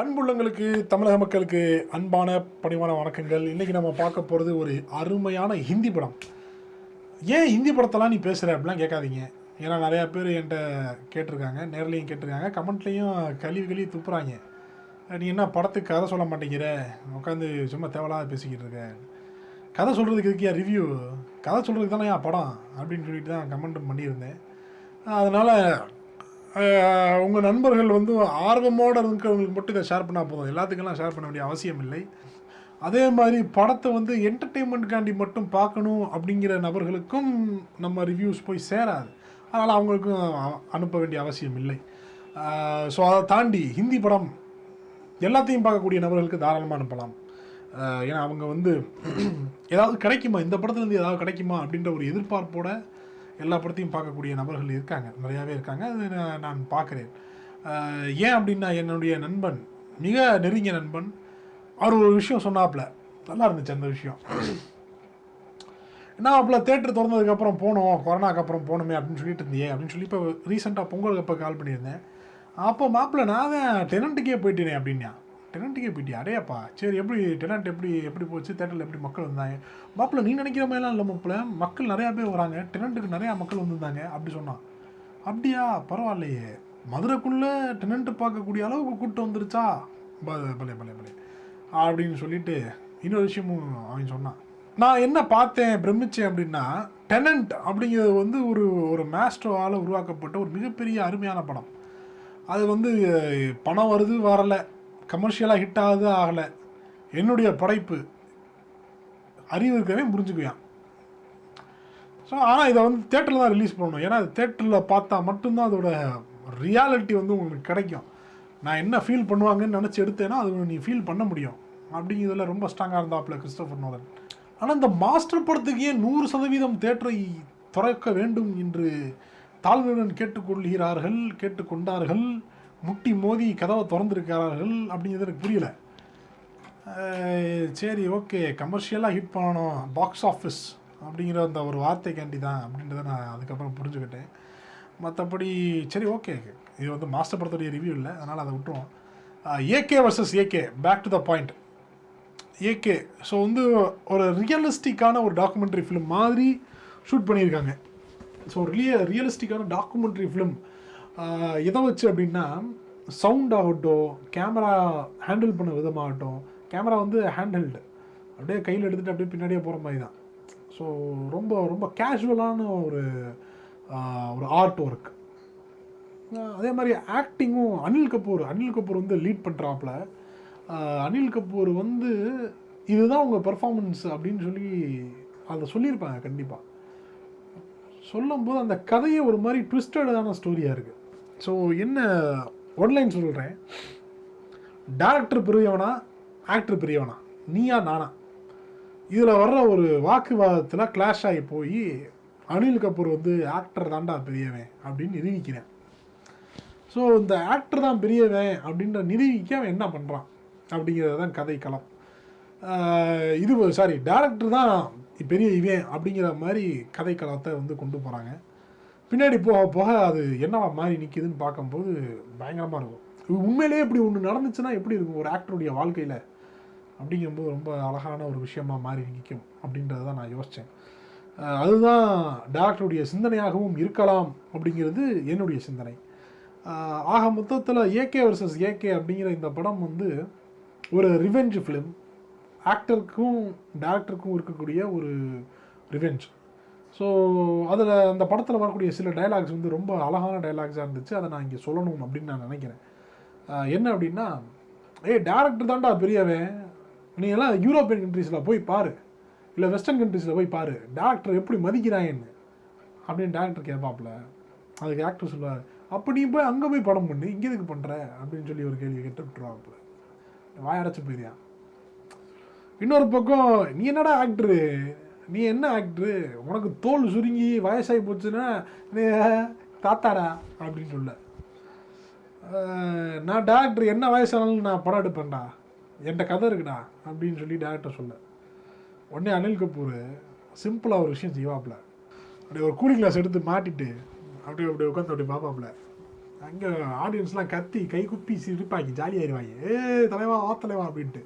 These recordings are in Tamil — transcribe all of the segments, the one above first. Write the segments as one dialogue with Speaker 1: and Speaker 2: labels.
Speaker 1: அன்புள்ளங்களுக்கு தமிழக மக்களுக்கு அன்பான பணிவான வணக்கங்கள். இன்றைக்கி நம்ம பார்க்க போகிறது ஒரு அருமையான ஹிந்தி படம். ஏன் ஹிந்தி படத்தெல்லாம் நீ பேசுகிற அப்படிலாம் கேட்காதீங்க. ஏன்னா நிறையா பேர் என்கிட்ட கேட்டிருக்காங்க நேர்லேயும் கேட்டிருக்காங்க கமெண்ட்லேயும் கழுவி கழுவி துப்புறாங்க. நீ என்ன படத்துக்கு கதை சொல்ல மாட்டேங்கிற? உட்காந்து சும்மா தேவையில்லாத பேசிக்கிட்டு இருக்க. கதை சொல்கிறதுக்கு இருக்கியா ரிவ்யூ கதை சொல்கிறதுக்கு தானே என் படம்? அப்படின்னு சொல்லிட்டு தான் கமெண்ட் பண்ணியிருந்தேன். அதனால் உங்கள் நண்பர்கள் வந்து ஆர்வமோடு இருக்கிறவங்களுக்கு மட்டும் இதை ஷேர் பண்ணால் போதும். எல்லாத்துக்கெல்லாம் ஷேர் பண்ண வேண்டிய அவசியம் இல்லை. அதே மாதிரி படத்தை வந்து என்டர்டெயின்மெண்ட்காண்டி மட்டும் பார்க்கணும் அப்படிங்கிற நபர்களுக்கும் நம்ம ரிவ்யூஸ் போய் சேராது. அதனால் அவங்களுக்கும் அனுப்ப வேண்டிய அவசியம் இல்லை. ஸோ அதை தாண்டி ஹிந்தி படம் எல்லாத்தையும் பார்க்கக்கூடிய நபர்களுக்கு தாராளமாக அனுப்பலாம். ஏன்னா அவங்க வந்து ஏதாவது கிடைக்குமா? இந்த படத்துலேருந்து ஏதாவது கிடைக்குமா? அப்படின்ற ஒரு எதிர்பார்ப்போட எல்லா படத்தையும் பார்க்கக்கூடிய நபர்கள் இருக்காங்க. நிறையாவே இருக்காங்க. அது நான் பார்க்குறேன். ஏன் அப்படின்னா என்னுடைய நண்பன் மிக நெருங்கிய நண்பன் அவர் ஒரு விஷயம் சொன்னாப்புல. நல்லா இருந்துச்சு அந்த விஷயம். என்ன அப்பல தேட்டர் திறந்ததுக்கப்புறம் போனோம். கொரோனாக்கு அப்புறம் போகணுமே அப்படின்னு சொல்லிட்டு இருந்தியே அப்படின்னு சொல்லி இப்போ ரீசெண்டாக பொங்கலுக்கு அப்போ கால் பண்ணியிருந்தேன். அப்போ மாப்பிள்ள நான் தான் டெனண்ட்டுக்கே போயிட்டேனே அப்படின்னா டெனண்ட்டுக்கே போயிட்டியா? அடையாப்பா. சரி எப்படி டெனண்ட் எப்படி எப்படி போச்சு? தேட்டரில் எப்படி மக்கள் வந்தாங்க? மாப்பிள்ள நீ நினைக்கிற மாதிரிலாம் இல்லை மாப்பிள்ள. மக்கள் நிறையா பேர் வராங்க. டெனண்ட்டுக்கு நிறையா மக்கள் வந்திருந்தாங்க. அப்படி சொன்னான். அப்படியா? பரவாயில்லையே. மதுரைக்குள்ளே டெனண்ட்டு பார்க்கக்கூடிய அளவுக்கு கூட்டம் வந்துருச்சா? பலே பலே பலே பலே. அப்படின்னு சொல்லிட்டு இன்னொரு விஷயமும் அவன் சொன்னான். நான் என்ன பார்த்தேன் பிரமிச்சேன் அப்படின்னா டெனண்ட் அப்படிங்கிறது வந்து ஒரு ஒரு மேஸ்ட்ரோவால் உருவாக்கப்பட்ட ஒரு மிகப்பெரிய அருமையான படம். அது வந்து பணம் வருது வரலை. கமர்ஷியலாக ஹிட் ஆகுது ஆகலை. என்னுடைய படைப்பு. அறிவு இருக்கவே புரிஞ்சுக்குவான் ஸோ ஆனால் இதை வந்து தேட்டரில் தான் ரிலீஸ் பண்ணணும். ஏன்னா அது தேட்டரில் பார்த்தா மட்டும்தான் அதோட ரியாலிட்டி வந்து உங்களுக்கு கிடைக்கும். நான் என்ன ஃபீல் பண்ணுவாங்கன்னு நினச்சி எடுத்தேன்னா அது நீ ஃபீல் பண்ண முடியும். அப்படிங்கிறதுல ரொம்ப ஸ்ட்ராங்காக இருந்தாப்புல கிறிஸ்டோஃபர் நோலன். ஆனால் இந்த மாஸ்டர் படத்துக்கு ஏன் நூறு சதவீதம் தேட்டரை திறக்க வேண்டும் என்று தாழ்மையுடன் கேட்டுக்கொள்கிறார்கள் கேட்டுக்கொண்டார்கள்? முட்டி மோதி கதவை திறந்துருக்கிறார்கள் அப்படிங்கிறது எனக்கு புரியல. சரி ஓகே கமர்ஷியலாக ஹிட் பண்ணணும் பாக்ஸ் ஆஃபீஸ் அப்படிங்கிற அந்த ஒரு வார்த்தைக்காண்டி தான் அப்படின்றத நான் அதுக்கப்புறம் புரிஞ்சுக்கிட்டேன். மற்றபடி சரி ஓகே இது வந்து மாஸ்டர் படத்துடைய ரிவ்யூ இல்லை அதனால் அதை விட்டுருவோம். AK versus AK back to the point AK so வந்து ஒரு ரியலிஸ்டிக்கான ஒரு டாக்குமெண்ட்ரி ஃபிலிம் மாதிரி ஷூட் பண்ணியிருக்காங்க. ஸோ ரிய ரியலிஸ்டிக்கான டாக்குமெண்ட்ரி ஃபிலிம் எதை வச்சு அப்படின்னா சவுண்ட் ஆகட்டும் கேமரா ஹேண்டில் பண்ண விதமாகட்டும் கேமரா வந்து ஹேண்டில்டு அப்படியே கையில் எடுத்துகிட்டு அப்படியே பின்னாடியே போகிற மாதிரி தான். ஸோ ரொம்ப ரொம்ப கேஷுவலான ஒரு ஒரு ஆர்ட் ஒர்க் அதே மாதிரி ஆக்டிங்கும் அனில் கபூர். அனில் கபூர் வந்து லீட் பண்ணுறாப்புல அனில் கபூர் வந்து இதுதான் உங்கள் பெர்ஃபார்மன்ஸ் அப்படின்னு சொல்லி அதை சொல்லியிருப்பாங்க கண்டிப்பாக சொல்லும்போது அந்த கதையே ஒரு மாதிரி ட்விஸ்டடான ஸ்டோரியாக இருக்குது ஸோ என்ன ஒன்லைன் சொல்கிறேன் டேரக்டர் பெரியவனா ஆக்டர் பெரியவனா? நீயா நானா? இதில் வர்ற ஒரு வாக்குவாதத்தில் கிளாஷ் ஆகி போய் அனில் கபூர் வந்து ஆக்டர் தான்டா பெரியவன் அப்படின்னு நிரூபிக்கிறேன். ஸோ இந்த ஆக்டர் தான் பெரியவன் அப்படின்ற நிரூபிக்க அவன் என்ன பண்ணுறான் அப்படிங்கிறது தான் கதை களம். இது சாரி டேரக்டர் தான் பெரிய இவன் அப்படிங்கிற மாதிரி கதை களத்தை வந்து கொண்டு போகிறாங்க பின்னாடி போக போக அது என்னவா மாறி நிற்கிதுன்னு பார்க்கும்போது பயங்கரமாக இருக்கும். உண்மையிலேயே இப்படி ஒன்று நடந்துச்சுன்னா எப்படி இருக்கும் ஒரு ஆக்டருடைய வாழ்க்கையில்? அப்படிங்கும்போது ரொம்ப அழகான ஒரு விஷயமாக மாறி நிற்கும் அப்படின்றத தான் நான் யோசித்தேன் அதுதான் டேரக்டருடைய சிந்தனையாகவும் இருக்கலாம் அப்படிங்கிறது என்னுடைய சிந்தனை. ஆக மொத்தத்தில் ஏகே வர்சஸ் ஏகே அப்படிங்கிற இந்த படம் வந்து ஒரு ரிவெஞ்ச் ஃபிலிம் ஆக்டருக்கும் டேரக்டருக்கும் இருக்கக்கூடிய ஒரு ரிவெஞ்ச் ஸோ அதில் அந்த படத்தில் வரக்கூடிய சில டயலாக்ஸ் வந்து ரொம்ப அழகான டயலாக்ஸாக இருந்துச்சு. அதை நான் இங்கே சொல்லணும் அப்படின்னு நான் நினைக்கிறேன். என்ன அப்படின்னா ஏய் டேரக்டர் தான்டா பெரியவன். நீ எல்லாம் யூரோப்பியன் கண்ட்ரீஸில் போய் பாரு. இல்லை வெஸ்டர்ன் கண்ட்ரீஸில் போய் பாரு. டேரக்டர் எப்படி மதிக்கிறாங்கன்னு அப்படின்னு டேரக்டர் கேட்பாப்புல. அதுக்கு ஆக்டர் சொல்லுவார் அப்போ நீ போய் அங்கே போய் படம் பண்ணு. இங்கே எதுக்கு பண்ணுற அப்படின்னு சொல்லி ஒரு கேள்வி கேட்டு விட்டுருவாப்புல. வாயடைச்சு போயிருந்தான் இன்னொரு பக்கம் நீ என்னடா ஆக்டரு நீ என்ன ஆக்டரு உனக்கு தோல் சுருங்கி வயசாகி போச்சுன்னா நீ தாத்தாடா அப்படின்னு சொல்ல. நான் டேரக்டர் என்ன வயசானாலும் நான் படம் எடுப்பேன்டா. என்கிட்ட கதை இருக்குடா அப்படின்னு சொல்லி டேரக்டர் சொல்ல. உடனே அனில் கபூர் சிம்பிளாக ஒரு விஷயம் செய்வாப்புல. அப்படியே ஒரு கூலிங் கிளாஸ் எடுத்து மாட்டிட்டு அப்படியே அப்படியே உட்காந்து அப்படியே பார்ப்பாப்புல. அங்கே ஆடியன்ஸ்லாம் கத்தி கை குப்பி சிரிப்பாங்க ஜாலியாயிருவாங்க ஏ தலைவா ஆ தலைவா அப்படின்ட்டு.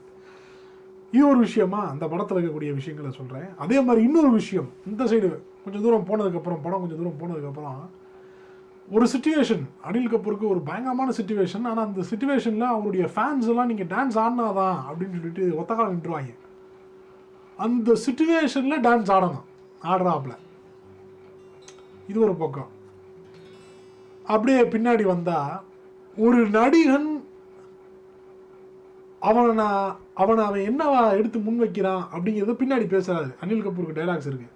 Speaker 1: இது ஒரு விஷயமா? அந்த படத்தில் இருக்கக்கூடிய விஷயங்களை சொல்கிறேன் அதே மாதிரி இன்னொரு விஷயம். இந்த சைடு கொஞ்சம் தூரம் போனதுக்கப்புறம் படம் கொஞ்சம் தூரம் போனதுக்கப்புறம் ஒரு சுச்சுவேஷன் அனில் கபூருக்கு ஒரு பயங்கரமான சுச்சுவேஷன் ஆனால் அந்த சுச்சுவேஷனில் அவருடைய ஃபேன்ஸ் எல்லாம் நீங்கள் டான்ஸ் ஆடினாதான் அப்படின்னு சொல்லிட்டு ஒத்தக்கால நின்றுவாங்க. அந்த சுச்சுவேஷனில் டான்ஸ் ஆடணும். ஆடுறாப்புல. இது ஒரு பக்கம். அப்படியே பின்னாடி வந்தால் ஒரு நடிகன் அவனை நான் அவனை அவன் என்னவா எடுத்து முன் வைக்கிறான் அப்படிங்கிறத பின்னாடி பேசுறாரு. அனில் கபூருக்கு டைலாக்ஸ் இருக்கு.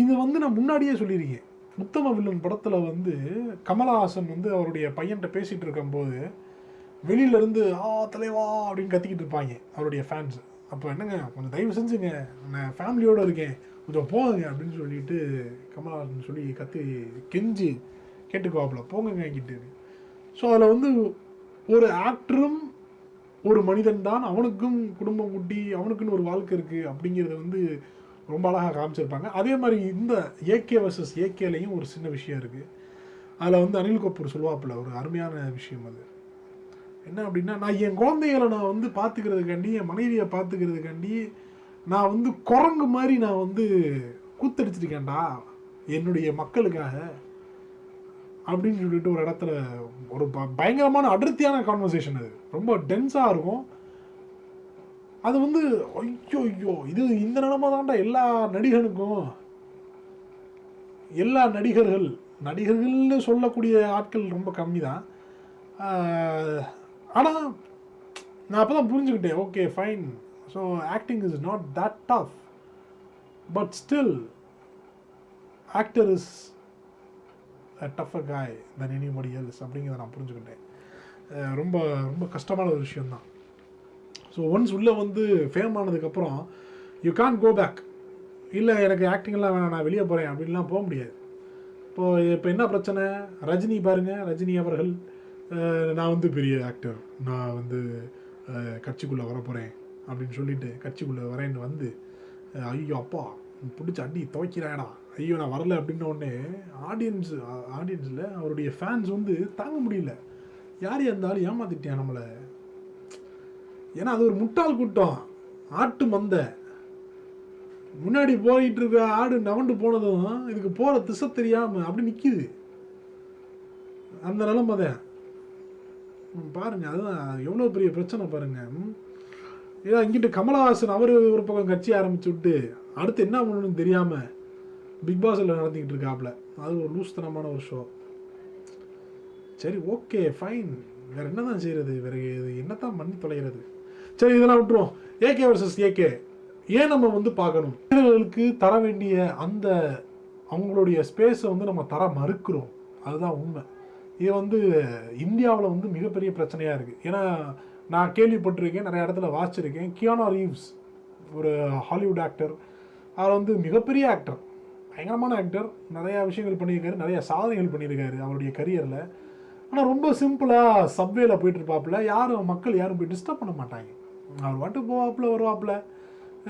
Speaker 1: இது வந்து நான் முன்னாடியே சொல்லியிருக்கேன். உத்தம வில்லன் படத்தில் வந்து கமலஹாசன் வந்து அவருடைய பையன்கிட்ட பேசிகிட்டு இருக்கும்போது வெளியிலேருந்து ஆ தலைவா அப்படின்னு கத்திக்கிட்டு இருப்பாங்க அவருடைய ஃபேன்ஸ் அப்போ என்னங்க கொஞ்சம் தயவு செஞ்சுங்க. நான் ஃபேமிலியோடு இருக்கேன். கொஞ்சம் போங்க அப்படின்னு சொல்லிட்டு கமலஹாசன் சொல்லி கத்தி கெஞ்சி கேட்டுக்குவாப்புல. போங்கங்க கிட்டு ஸோ அதில் வந்து ஒரு ஆக்டரும் ஒரு மனிதன் தான் அவனுக்கும் குடும்பம் குட்டி அவனுக்குன்னு ஒரு வாழ்க்கை இருக்குது அப்படிங்கிறத வந்து ரொம்ப அழகாக காமிச்சிருப்பாங்க. அதே மாதிரி இந்த ஏகே வர்சஸ் ஏகேலையும் ஒரு சின்ன விஷயம் இருக்குது அதில் வந்து அனில் கபூர் சொல்லுவாப்புல ஒரு அருமையான விஷயம் அது. என்ன அப்படின்னா நான் என் குழந்தைகளை நான் வந்து பார்த்துக்கிறதுக்காண்டி என் மனைவியை பார்த்துக்கிறதுக்காண்டி நான் வந்து குரங்கு மாதிரி நான் வந்து கூத்தடிச்சிருக்கேன்டா. என்னுடைய மக்களுக்காக. அப்படின்னு சொல்லிட்டு ஒரு இடத்துல ஒரு ப- பயங்கரமான அடர்த்தியான கான்வர்சேஷன் அது. ரொம்ப டென்ஸாக இருக்கும். அது வந்து ஐயோ ஐயோ இது இந்த நிலமை தாண்டா எல்லா நடிகனுக்கும். எல்லா நடிகர்கள் நடிகர்கள்னு சொல்லக்கூடிய ஆட்கள் ரொம்ப கம்மி தான் ஆனால் நான் அப்போ தான் புரிஞ்சுக்கிட்டேன். Okay fine so acting is not that tough but still actor is tougher guy than anybody else அப்படிங்கிறத நான் புரிஞ்சுக்கிட்டேன். ரொம்ப ரொம்ப கஷ்டமான ஒரு விஷயந்தான் ஸோ ஒன்ஸ் உள்ளே வந்து ஃபேம் ஆனதுக்கப்புறம் யூ கான் கோ பேக் இல்லை எனக்கு ஆக்டிங்லாம் வேணாம் நான் வெளியே போகிறேன் அப்படின்லாம் போக முடியாது. இப்போது இப்போ என்ன பிரச்சனை? ரஜினி பாருங்க ரஜினி அவர்கள் நான் வந்து பெரிய ஆக்டர் நான் வந்து கட்சிக்குள்ளே வர போகிறேன் அப்படின்னு சொல்லிட்டு கட்சிக்குள்ளே வரேன்னு வந்து ஐயோ அப்பா பிடிச்ச அடி துவைக்கிறாயடா. ஐயோ நான் வரல அப்படின்ன உடனே ஆடியன்ஸ் ஆடியன்ஸில் அவருடைய ஃபேன்ஸ் வந்து தாங்க முடியல. யார் இருந்தாலும் ஏமாத்திட்டியா நம்மளை? ஏன்னா அது ஒரு முட்டாள் கூட்டம். ஆட்டு மந்தை. முன்னாடி போயிட்டு இருக்க ஆடு நவண்டு போனதும் இதுக்கு போகிற திசை தெரியாமல் அப்படி நிற்கிது அந்த நிலம தான். பாருங்க அதுதான் எவ்வளோ பெரிய பிரச்சனை பாருங்க. ஏன்னா ஏதோ இங்கிட்டு கமலஹாசன் அவர் ஒரு பக்கம் கட்சி ஆரம்பிச்சு விட்டு அடுத்து என்ன பண்ணணும்னு தெரியாமல் பிக் பாஸில் நடத்திக்கிட்டு இருக்காப்ல? அது ஒரு லூஸ்தனமான ஒரு ஷோ சரி ஓகே ஃபைன் வேறு என்ன தான் செய்கிறது வேற இது என்னத்தான் பண்ணி தொலைகிறது? சரி இதெல்லாம் விட்டுருவோம். ஏகே வர்சஸ் ஏகே ஏன் நம்ம வந்து பார்க்கணும்? வீரர்களுக்கு தர வேண்டிய அந்த அவங்களுடைய ஸ்பேஸை வந்து நம்ம தர மறுக்கிறோம். அதுதான் உண்மை. இது வந்து இந்தியாவில் வந்து மிகப்பெரிய பிரச்சனையாக இருக்குது ஏன்னா நான் கேள்விப்பட்டிருக்கேன் நிறைய இடத்துல வாசிச்சிருக்கேன். கியானா ரீவ்ஸ் ஒரு ஹாலிவுட் ஆக்டர் அவர் வந்து மிகப்பெரிய ஆக்டர் பயங்கரமான ஆக்டர் நிறையா விஷயங்கள் பண்ணியிருக்காரு நிறைய சாதனைகள் பண்ணியிருக்காரு அவருடைய கரியரில் ஆனால் ரொம்ப சிம்பிளாக சப்வேல போயிட்டு இருப்பாப்புல. யாரும் மக்கள் யாரும் போய் டிஸ்டர்ப் பண்ண மாட்டாங்க. அவர் பாட்டு போவாப்புல வருவாப்புல.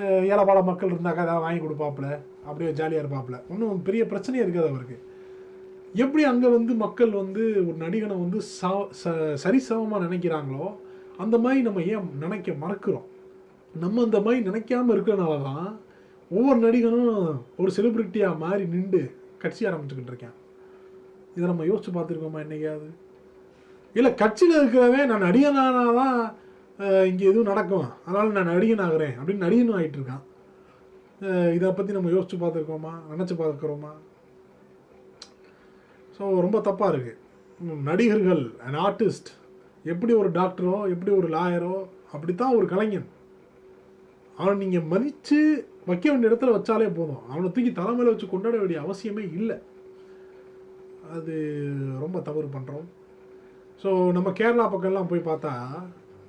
Speaker 1: ஏழைப்பாட மக்கள் இருந்தாக்கா ஏதாவது வாங்கி கொடுப்பாப்புல. அப்படியே ஜாலியாக இருப்பாப்புல. ஒன்றும் பெரிய பிரச்சனையே இருக்காது அவருக்கு. எப்படி அங்கே வந்து மக்கள் வந்து ஒரு நடிகனை வந்து ச ச- சரிசமமாக நினைக்கிறாங்களோ அந்த மாதிரி நம்ம ஏன் நினைக்க மறக்கிறோம்? நம்ம அந்த மாதிரி நினைக்காம இருக்கிறனால தான் ஒவ்வொரு நடிகனும் ஒரு செலிப்ரிட்டியாக மாறி நின்று கட்சி ஆரம்பிச்சுக்கிட்டு இருக்கேன். இதை நம்ம யோசிச்சு பார்த்துருக்கோமா என்னைக்காவது? இல்லை கட்சியில் இருக்கிறவன் நான் நடிகனானா தான் இங்கே எதுவும் நடக்கும். அதனால் நான் நடிகன் ஆகிறேன் அப்படின்னு நடிகனும் ஆகிட்டு இருக்கான். இதை பற்றி நம்ம யோசிச்சு பார்த்துருக்கோமா? நினச்சி பார்க்குறோமா? ஸோ ரொம்ப தப்பாக இருக்குது நடிகர்கள் அண்ட் ஆர்டிஸ்ட் எப்படி ஒரு டாக்டரோ எப்படி ஒரு லாயரோ அப்படித்தான் ஒரு கலைஞன். அவனை நீங்கள் மதித்து வைக்க வேண்டிய இடத்துல வச்சாலே போதும். அவனை தூக்கி தலைமையில் வச்சு கொண்டாட வேண்டிய அவசியமே இல்லை. அது ரொம்ப தவறு பண்ணுறோம் ஸோ நம்ம கேரளா பக்கம்லாம் போய் பார்த்தா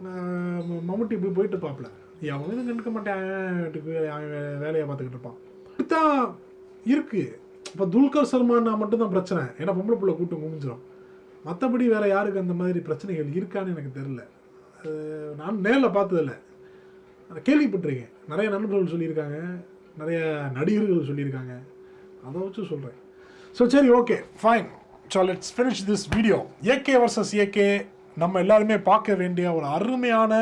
Speaker 1: ம- மம்முட்டி போய் போயிட்டு பார்ப்பல எவனும் கண்டுக்க மாட்டேன். வீட்டுக்கு வே- வேலையை பார்த்துக்கிட்டு இருப்பான். இப்படித்தான் இருக்குது இப்போ துல்கர் சல்மான்னா மட்டும்தான் பிரச்சனை. ஏன்னா பொம்பளை பிள்ளை கூட்டம் குமிஞ்சிடும் மற்றபடி வேறு யாருக்கு அந்த மாதிரி பிரச்சனைகள் இருக்கான்னு எனக்கு தெரில அது நான் நேரில் பார்த்ததில்ல. அதை கேள்விப்பட்டிருக்கேன். நிறைய நண்பர்கள் சொல்லியிருக்காங்க நிறைய நடிகர்கள் சொல்லியிருக்காங்க. அதை வச்சு சொல்கிறேன் ஸோ சரி okay fine so let's finish this video AK versus AK நம்ம எல்லாருமே பார்க்க வேண்டிய ஒரு அருமையான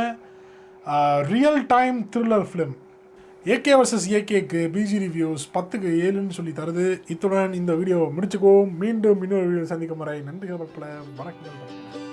Speaker 1: real time thriller film AK versus ஏகேக்கு BG reviews பத்துக்கு ஏழுன்னு சொல்லி தருது. இத்துடன் இந்த வீடியோ முடிச்சுக்கோ மீண்டும் இன்னொரு வீடியோ சந்திக்கும் வரை நன்றிகள் பல வணக்கம்